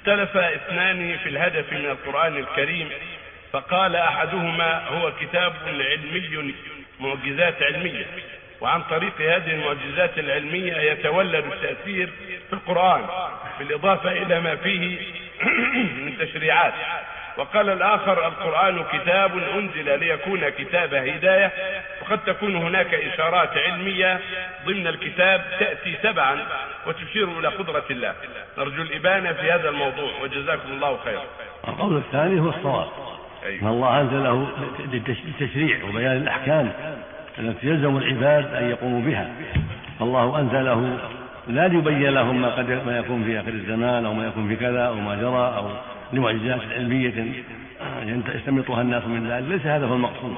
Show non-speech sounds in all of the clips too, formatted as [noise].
اختلف اثنان في الهدف من القرآن الكريم فقال أحدهما هو كتاب علمي معجزات علمية وعن طريق هذه المعجزات العلمية يتولد التأثير في القرآن بالإضافة إلى ما فيه [clears throat] من تشريعات. وقال الآخر القرآن كتاب أنزل ليكون كتاب هداية وقد تكون هناك إشارات علمية ضمن الكتاب تأتي تبعا وتشير إلى قدرة الله. نرجو الإبانة في هذا الموضوع وجزاكم الله خيرا. القول الثاني هو الصواب. أيوه. الله أنزله للتشريع وبيان الأحكام التي يلزم العباد أن يقوموا بها. فالله أنزله لا ليبين لهم ما قد ما يكون في آخر الزمان أو ما يكون في كذا أو ما جرى أو لمعجزات علمية يستمطها الناس من ذلك. ليس هذا هو المقصود.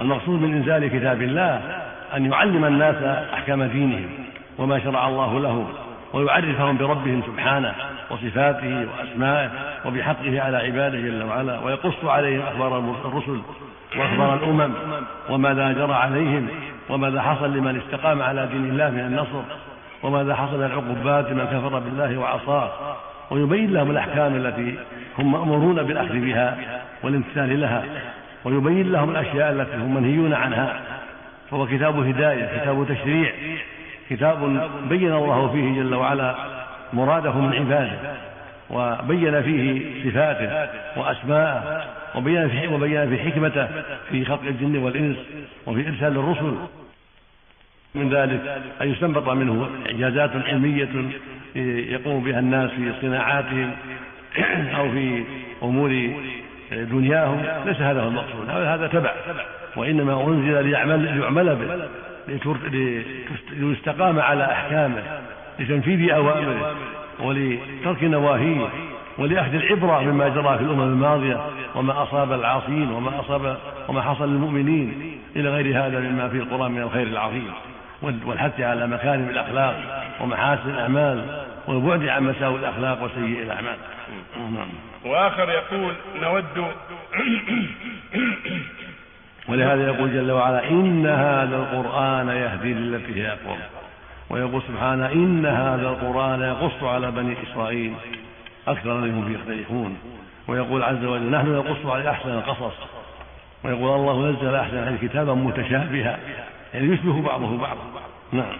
المقصود من إنزال كتاب الله أن يعلم الناس أحكام دينهم. وما شرع الله لهم ويعرفهم بربهم سبحانه وصفاته وأسمائه وبحقه على عباده جل وعلا ويقص عليهم أخبار الرسل وأخبار الأمم وماذا جرى عليهم وماذا حصل لمن استقام على دين الله من النصر وماذا حصل من العقوبات لمن كفر بالله وعصاه ويبين لهم الأحكام التي هم مأمورون بالأخذ بها والامتثال لها ويبين لهم الأشياء التي هم منهيون عنها فهو كتاب هداية كتاب تشريع كتاب بين الله فيه جل وعلا مراده من عباده وبين فيه صفاته وأسماءه وبين في وبين في حكمته في خلق الجن والإنس وفي إرسال الرسل. من ذلك أن يستنبط منه إعجازات علمية يقوم بها الناس في صناعاتهم [clears throat] أو في أمور دنياهم ليس هذا هو المقصود هذا تبع وإنما أنزل ليعمل ليعمل به. ليستقام على أحكامه لتنفيذ أوامره ولترك نواهيه ولأخذ العبرة مما جرى في الأمم الماضية وما أصاب العاصين وما أصاب وما حصل للمؤمنين إلى غير هذا مما في القرآن من الخير العظيم. والحث على مكارم الأخلاق ومحاسن الأعمال والبعد عن مساوي الأخلاق وسيء الأعمال. وآخر يقول نود ولهذا يقول جل وعلا إن هذا القرآن يهدي للتي هي أقوم. ويقول سبحانه إن هذا القرآن يقص على بني إسرائيل أكثر منهم يختلفون. ويقول عز وجل نحن نقص على أحسن القصص. ويقول الله نزل أحسن الكتابا متشابها يعني يشبه بعضه بعضا نعم.